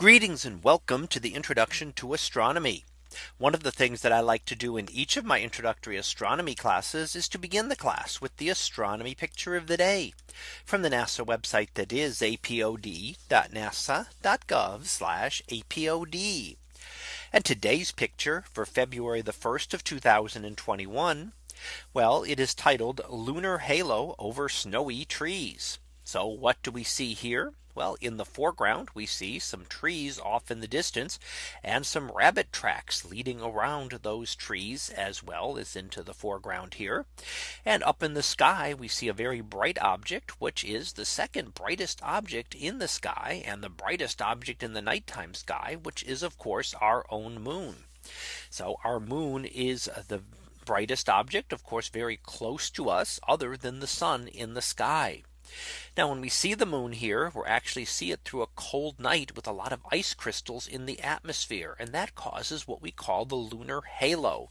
Greetings and welcome to the introduction to astronomy. One of the things that I like to do in each of my introductory astronomy classes is to begin the class with the astronomy picture of the day from the NASA website that is apod.nasa.gov apod. And today's picture for February the 1st of 2021. Well, it is titled Lunar Halo over Snowy Trees. So what do we see here? Well, in the foreground, we see some trees off in the distance and some rabbit tracks leading around those trees as well as into the foreground here. And up in the sky, we see a very bright object, which is the second brightest object in the sky and the brightest object in the nighttime sky, which is of course our own moon. So our moon is the brightest object, of course, very close to us other than the sun in the sky. Now when we see the moon here, we actually see it through a cold night with a lot of ice crystals in the atmosphere. And that causes what we call the lunar halo.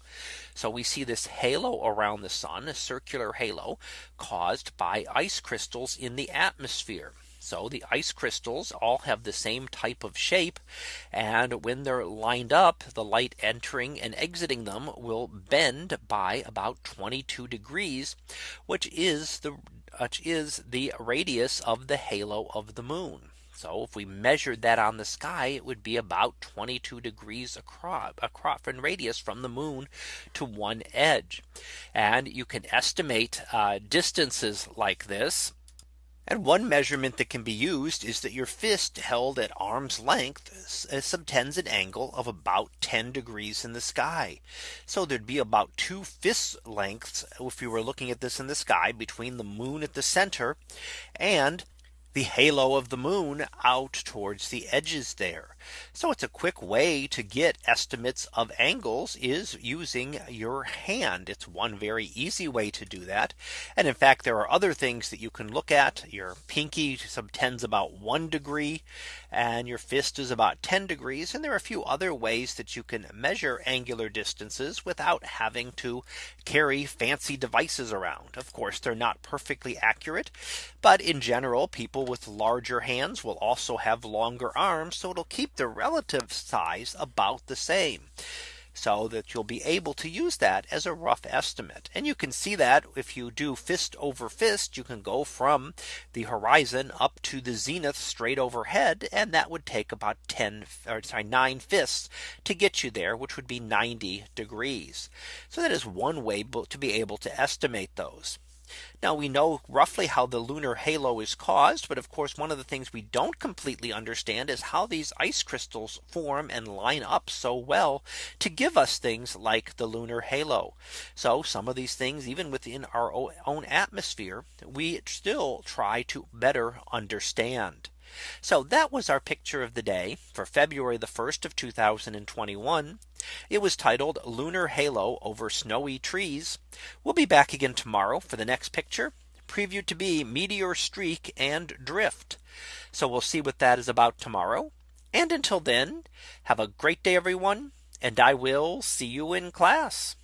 So we see this halo around the sun, a circular halo caused by ice crystals in the atmosphere. So the ice crystals all have the same type of shape. And when they're lined up, the light entering and exiting them will bend by about 22 degrees, which is the which is the radius of the halo of the moon. So if we measured that on the sky, it would be about 22 degrees across, across in radius from the moon to one edge. And you can estimate uh, distances like this and one measurement that can be used is that your fist held at arm's length subtends uh, an angle of about 10 degrees in the sky. So there'd be about two fist lengths if you were looking at this in the sky between the moon at the center and the halo of the moon out towards the edges there. So it's a quick way to get estimates of angles is using your hand. It's one very easy way to do that. And in fact, there are other things that you can look at. Your pinky subtends about one degree and your fist is about 10 degrees. And there are a few other ways that you can measure angular distances without having to carry fancy devices around. Of course, they're not perfectly accurate. But in general, people with larger hands will also have longer arms. So it'll keep the relative size about the same so that you'll be able to use that as a rough estimate. And you can see that if you do fist over fist, you can go from the horizon up to the zenith straight overhead. And that would take about 10 or sorry, nine fists to get you there, which would be 90 degrees. So that is one way to be able to estimate those. Now we know roughly how the lunar halo is caused. But of course, one of the things we don't completely understand is how these ice crystals form and line up so well to give us things like the lunar halo. So some of these things, even within our own atmosphere, we still try to better understand. So that was our picture of the day for February the 1st of 2021. It was titled Lunar Halo over Snowy Trees. We'll be back again tomorrow for the next picture previewed to be meteor streak and drift. So we'll see what that is about tomorrow. And until then, have a great day, everyone. And I will see you in class.